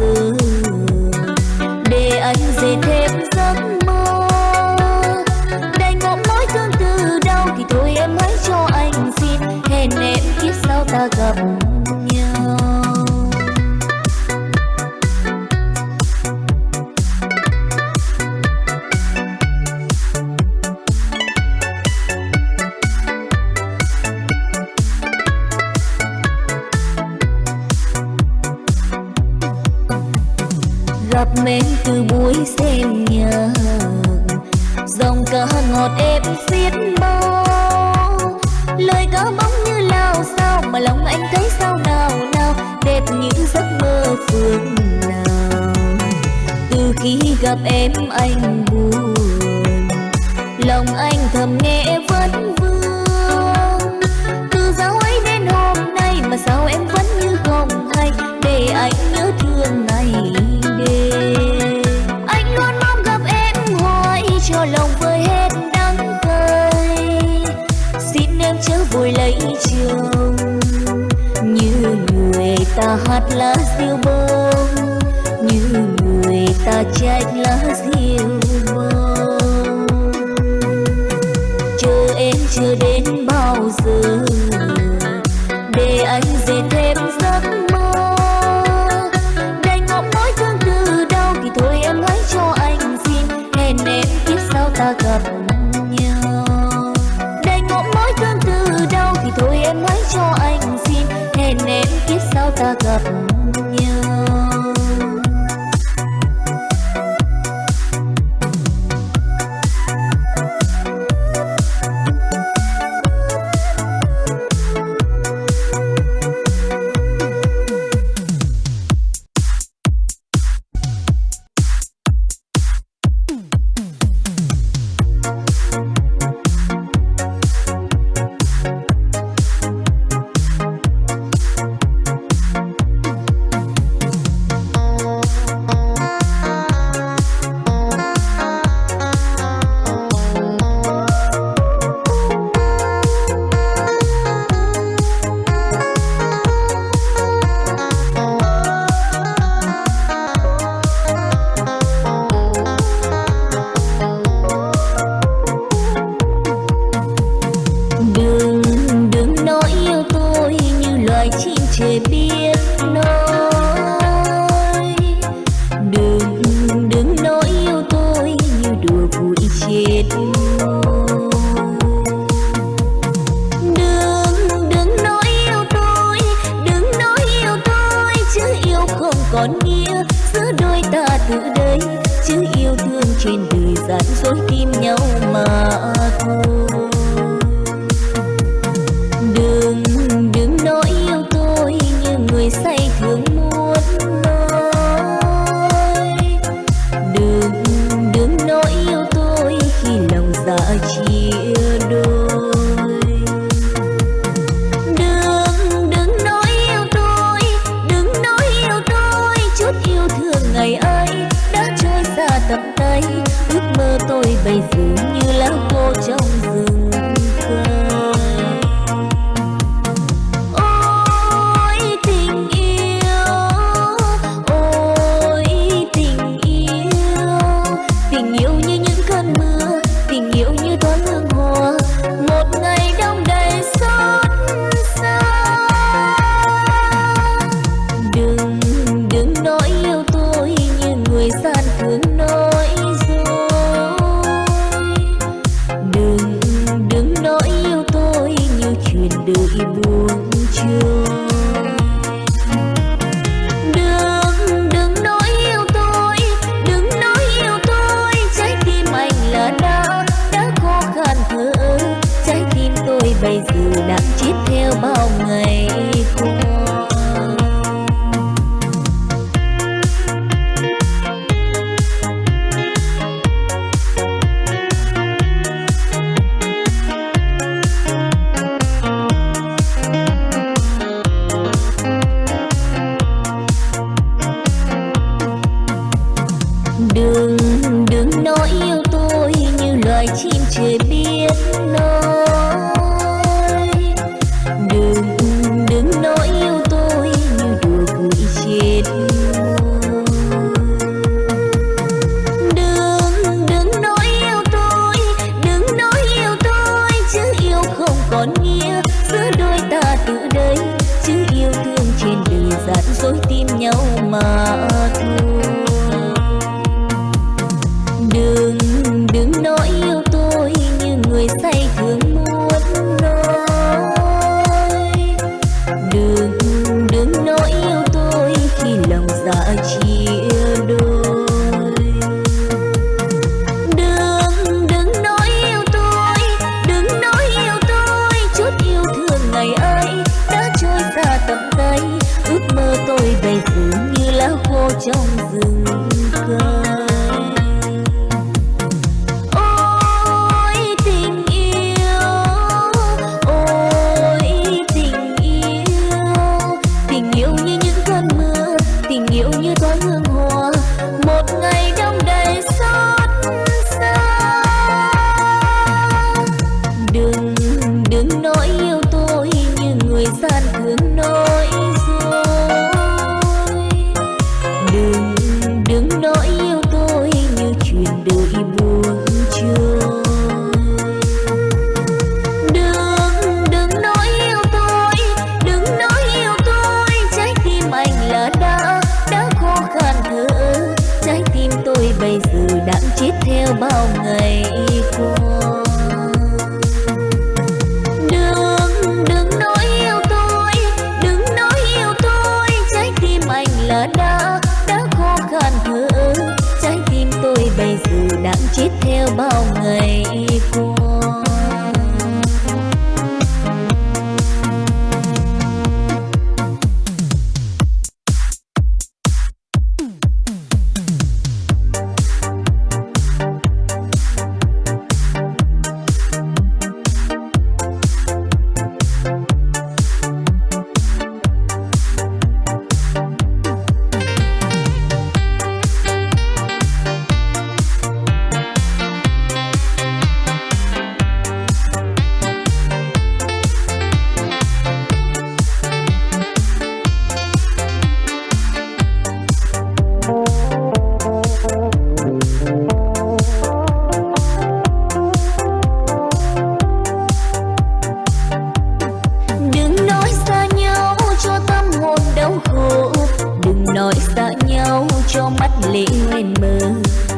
đến trên đời gian dối tim nhau mà thôi. Cho mắt lệ nguyên mơ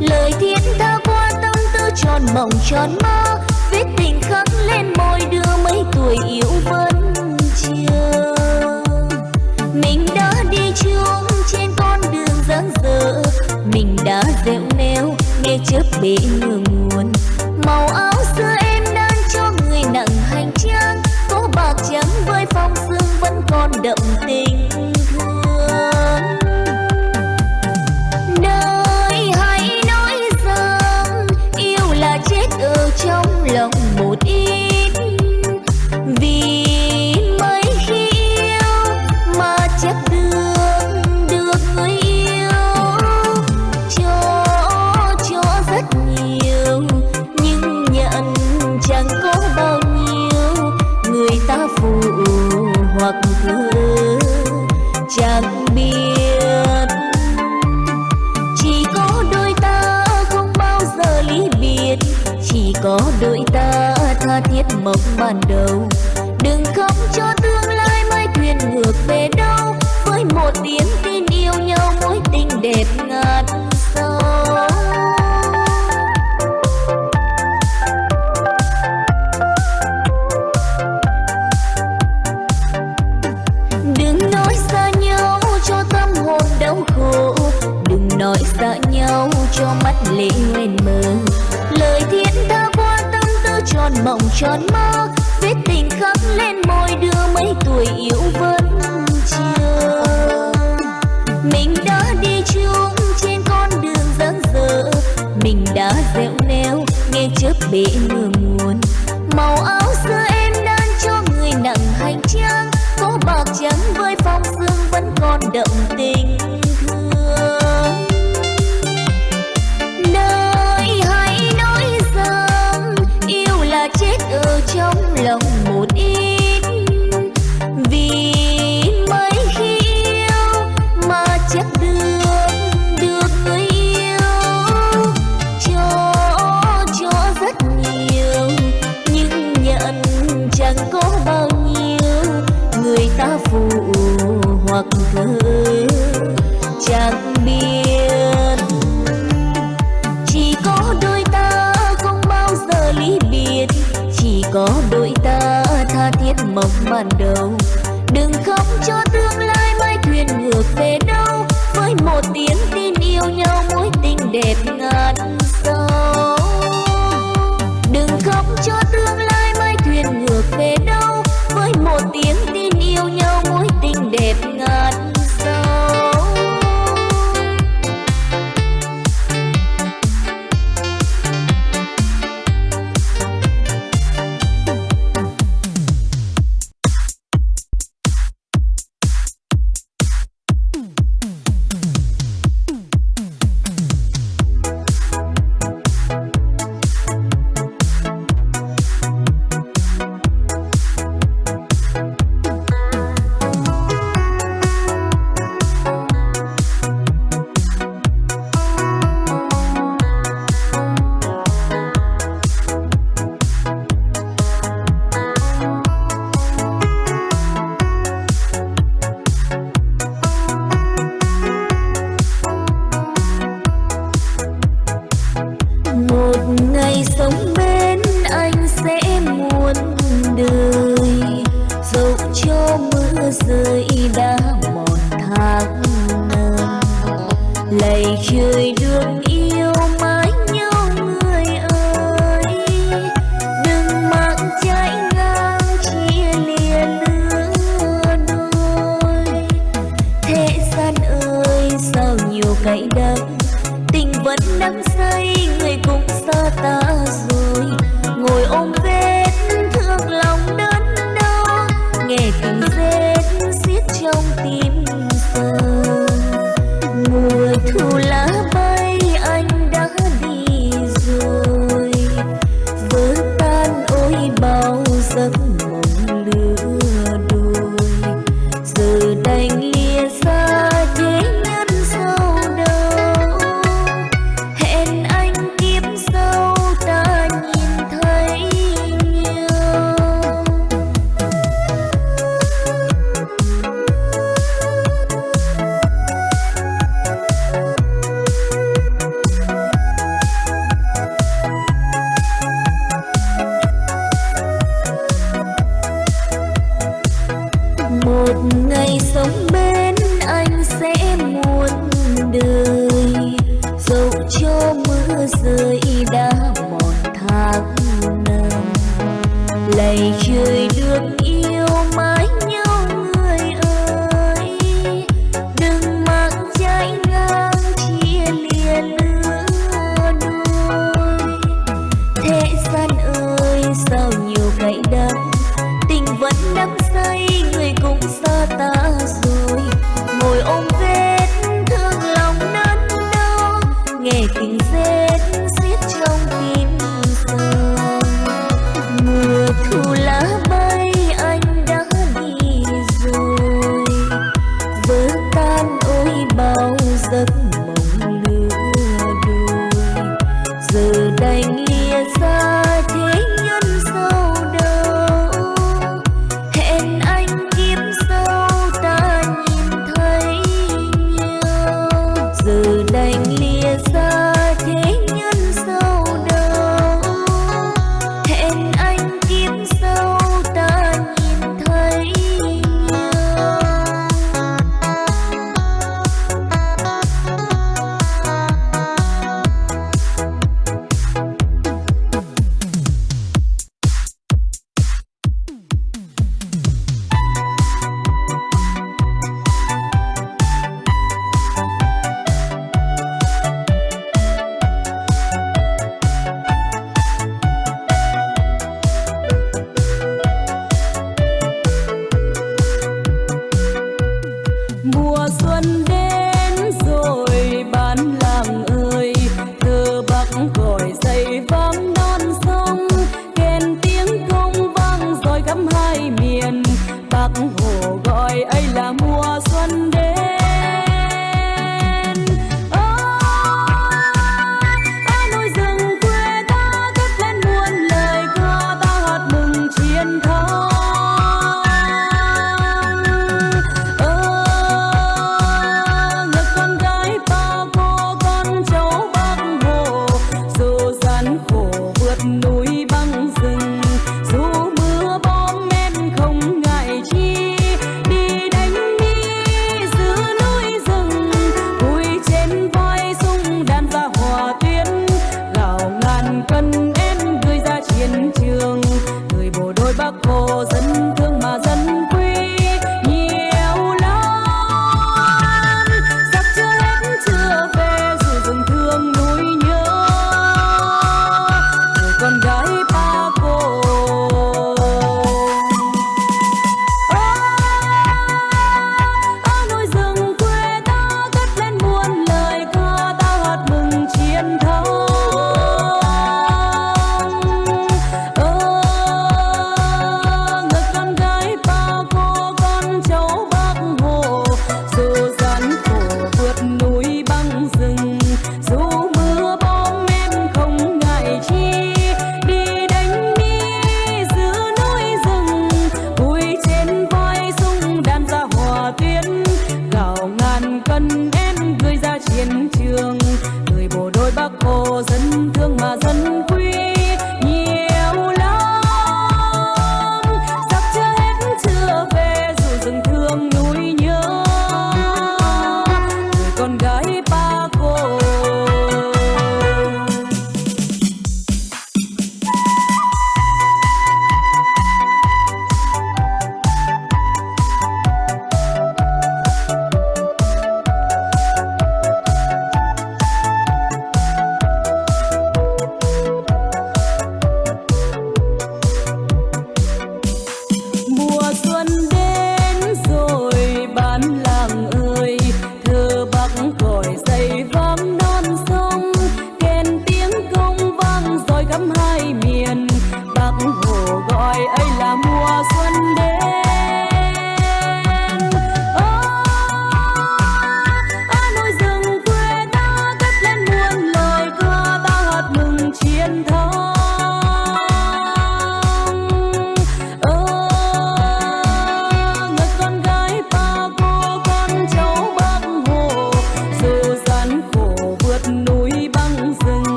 Lời thiên tha qua tâm tư tròn mộng tròn mơ, viết tình khắc lên môi đưa mấy tuổi yêu vẫn chưa. Mình đã đi chung trên con đường dáng dở, Mình đã dẻo neo nghe chớp bể ngừng nguồn. Màu áo xưa em đang cho người nặng hành trang Có bạc trắng với phong sương vẫn còn đậm tình. Ban đầu. Đừng khóc cho tương lai mai thuyền ngược về đâu. Với một tiếng tin yêu nhau mối tình đẹp ngàn sao Đừng nói xa nhau cho tâm hồn đau khổ. Đừng nói xa nhau cho mắt lệ hoen tư mộng tròn mơ Vết tình khắc lên môi đưa mấy tuổi yêu vẫn chưa. Mình đã đi chung trên con đường dáng dở, Mình đã dẻo neo nghe chớp bể mưa nguồn Màu áo xưa em đan cho người nặng hành trang Có bạc trắng với phong sương vẫn còn đậm giấc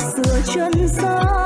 hạt dừa chân xa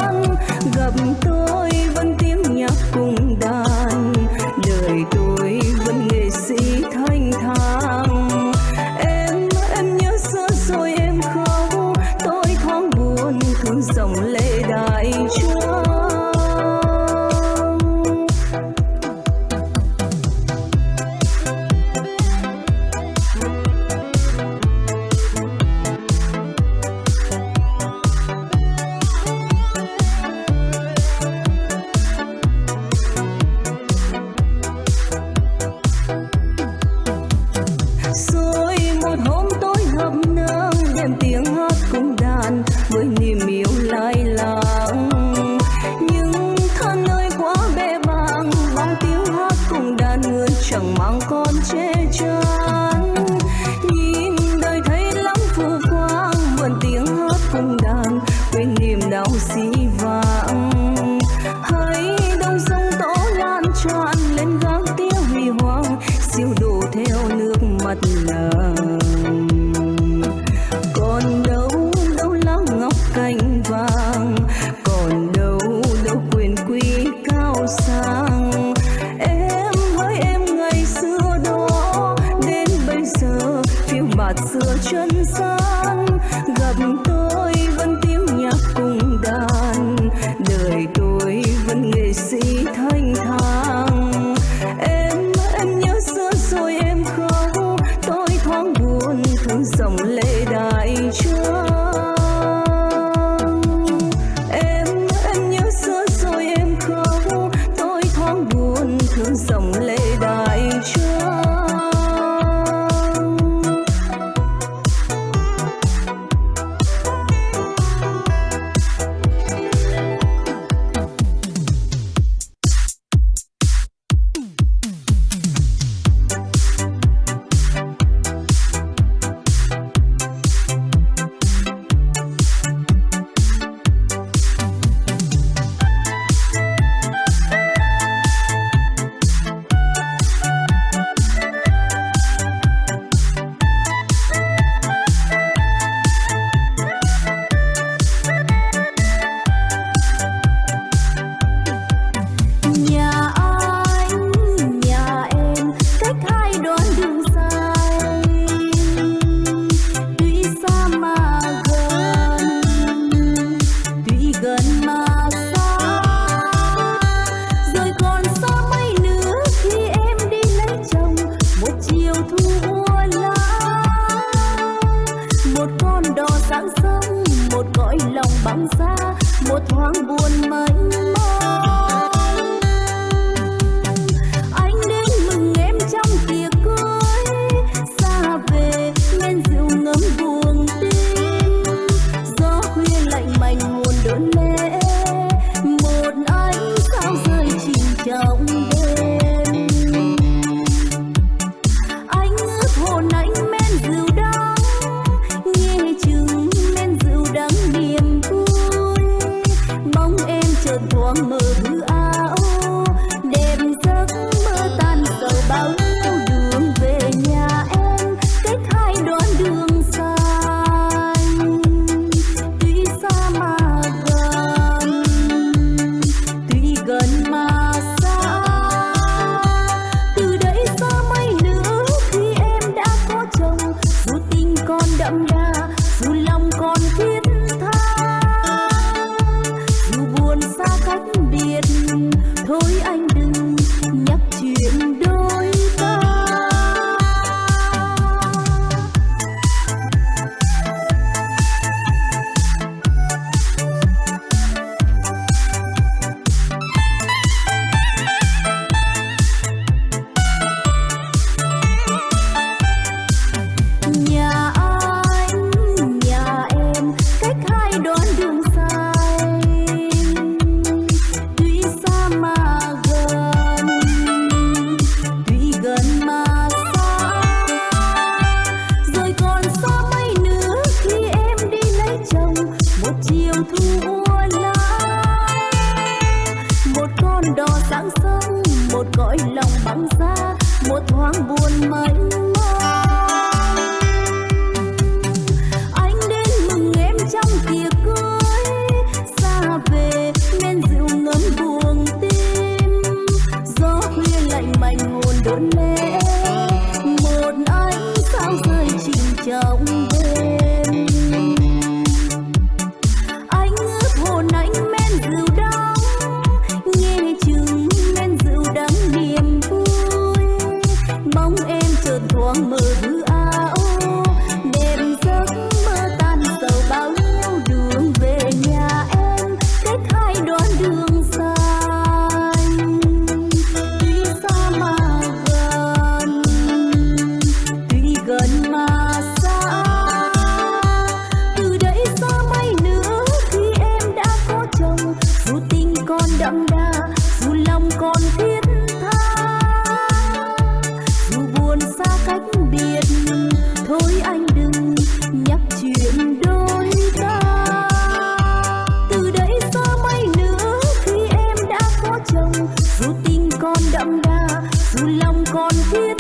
xa một thoáng buồn mấy xưa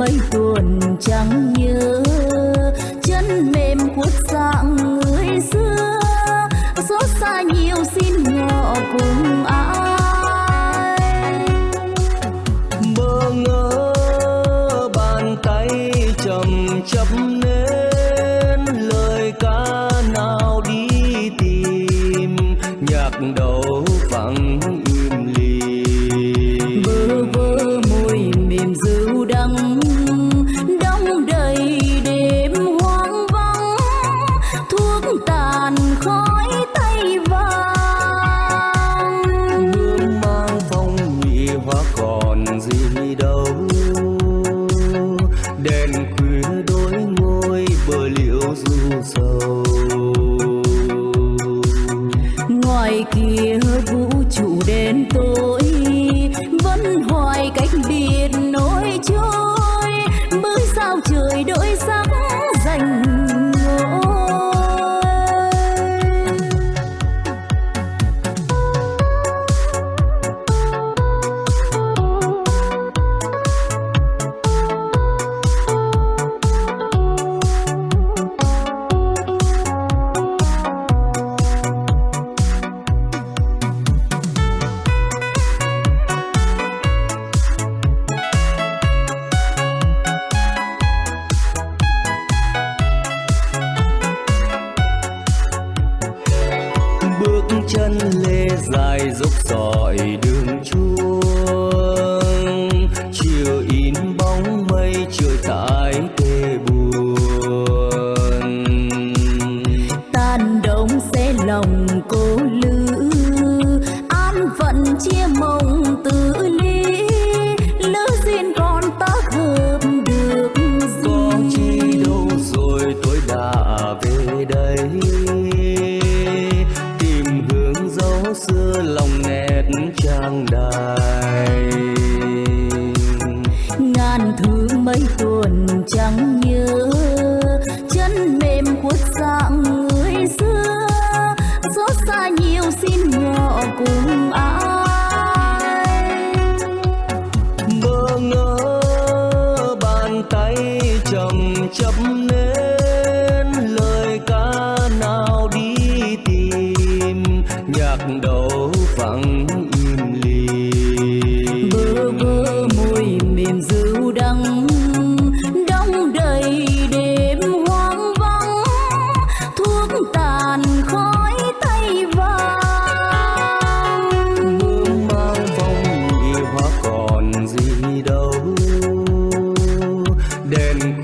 mấy tuần trắng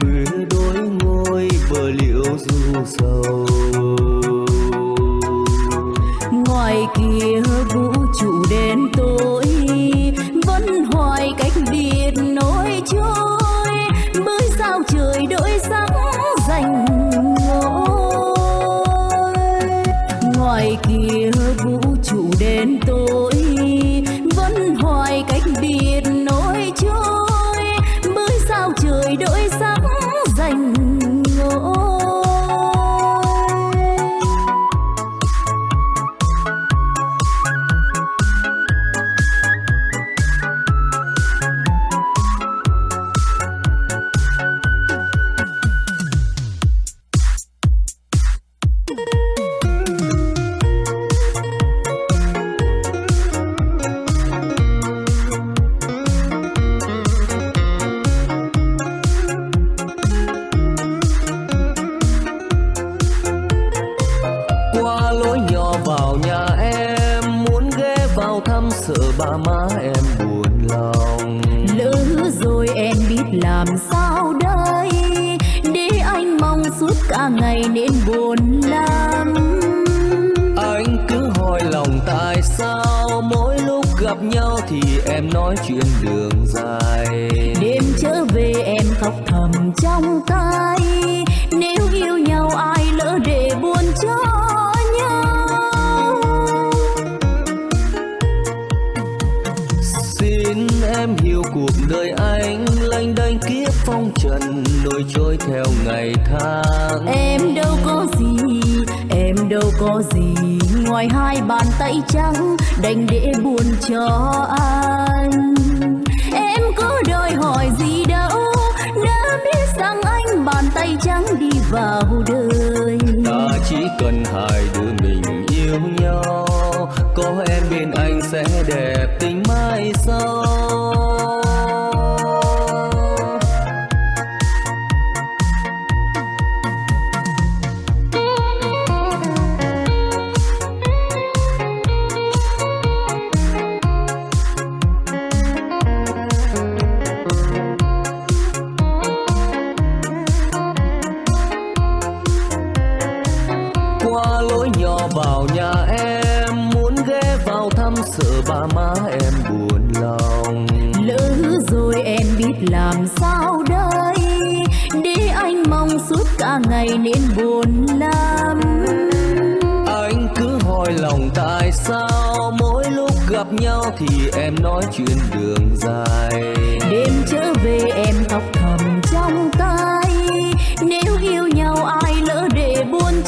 mưa đôi ngôi bờ liễu du sầu.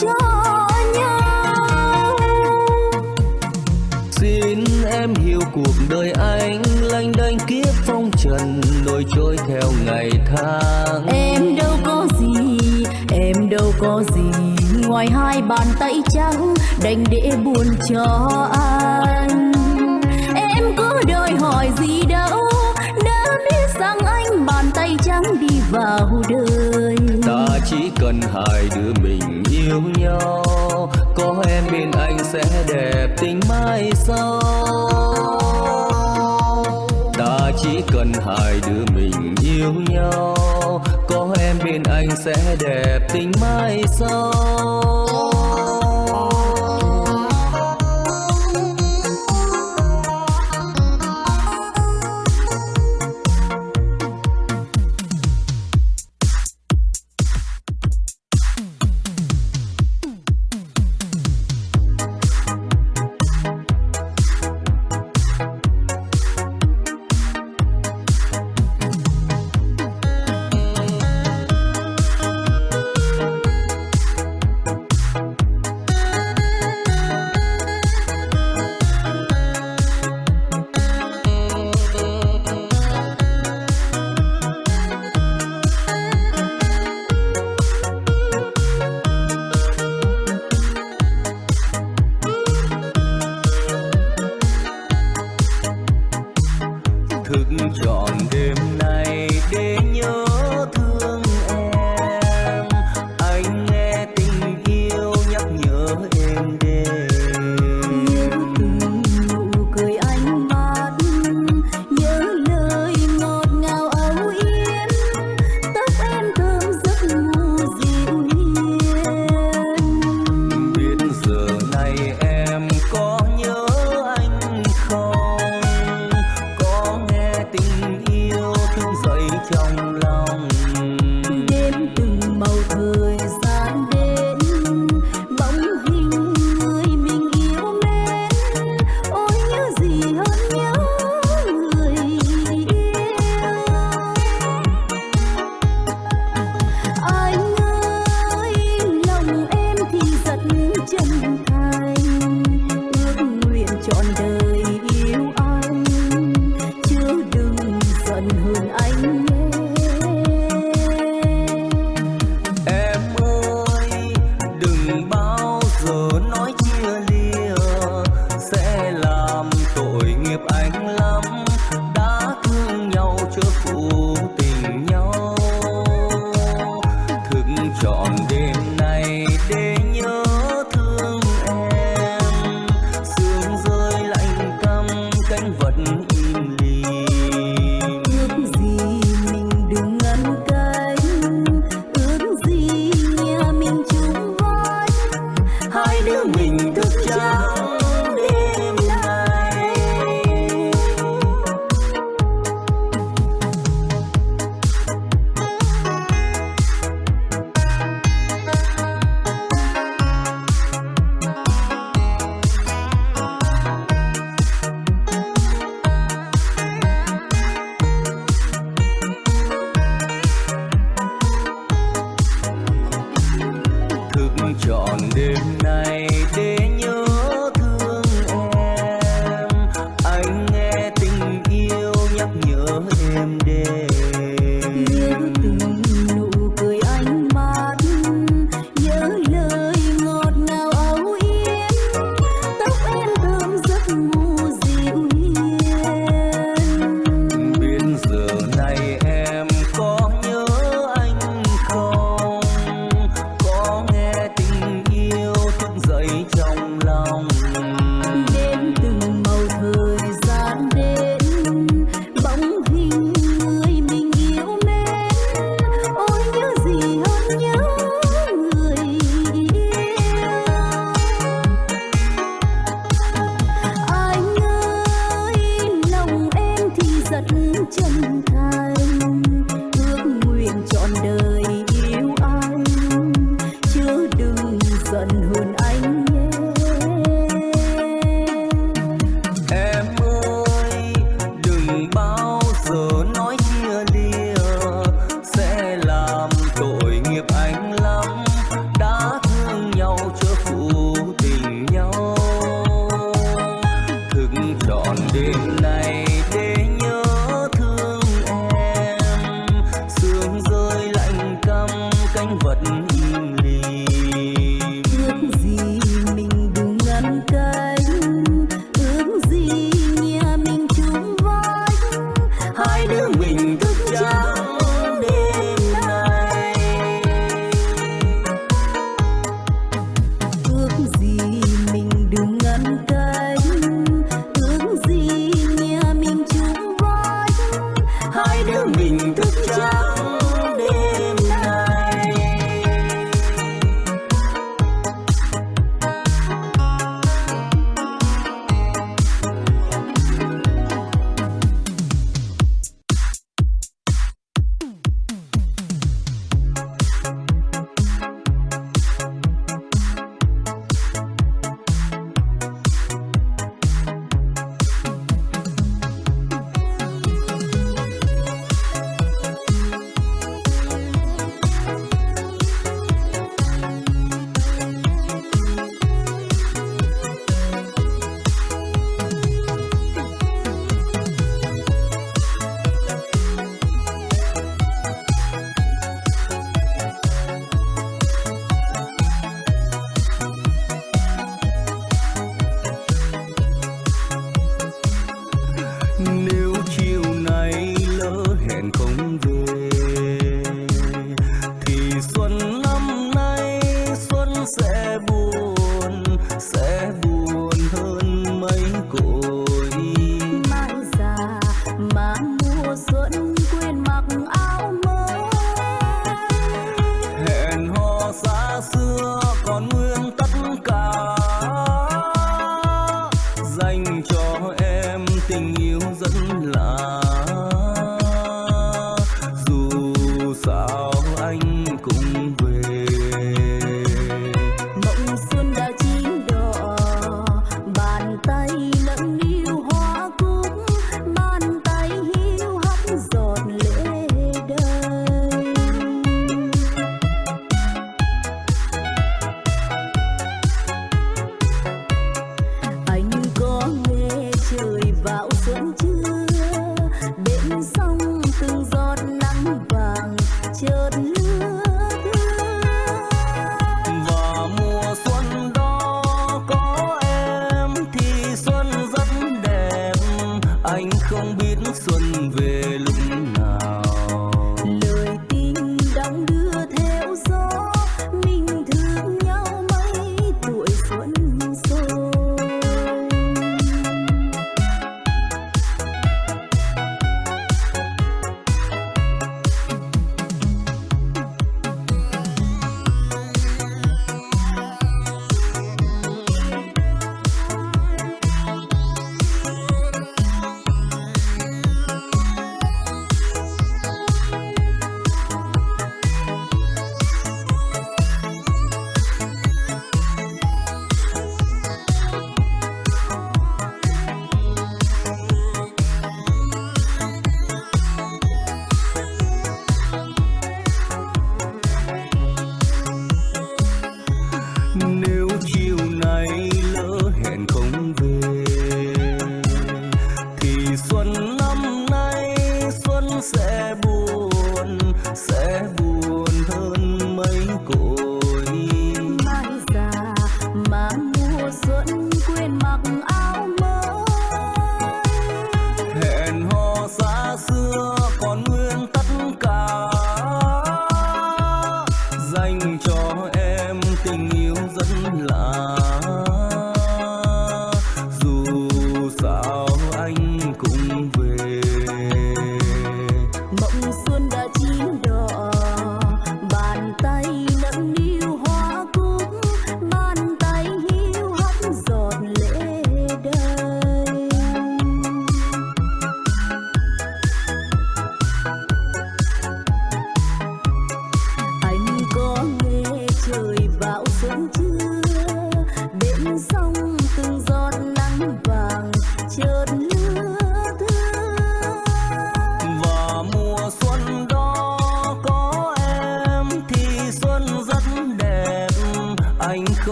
cho nhau. Xin em hiểu cuộc đời anh lanh đanh kiếp phong trần nổi trôi theo ngày tháng. Em đâu có gì em đâu có gì ngoài hai bàn tay trắng đành để buồn cho anh. Em cứ đòi hỏi gì đâu đã biết rằng anh bàn tay trắng đi vào đời chỉ cần hai đứa mình yêu nhau, có em bên anh sẽ đẹp tình mai sau. Ta chỉ cần hai đứa mình yêu nhau, có em bên anh sẽ đẹp tình mai sau.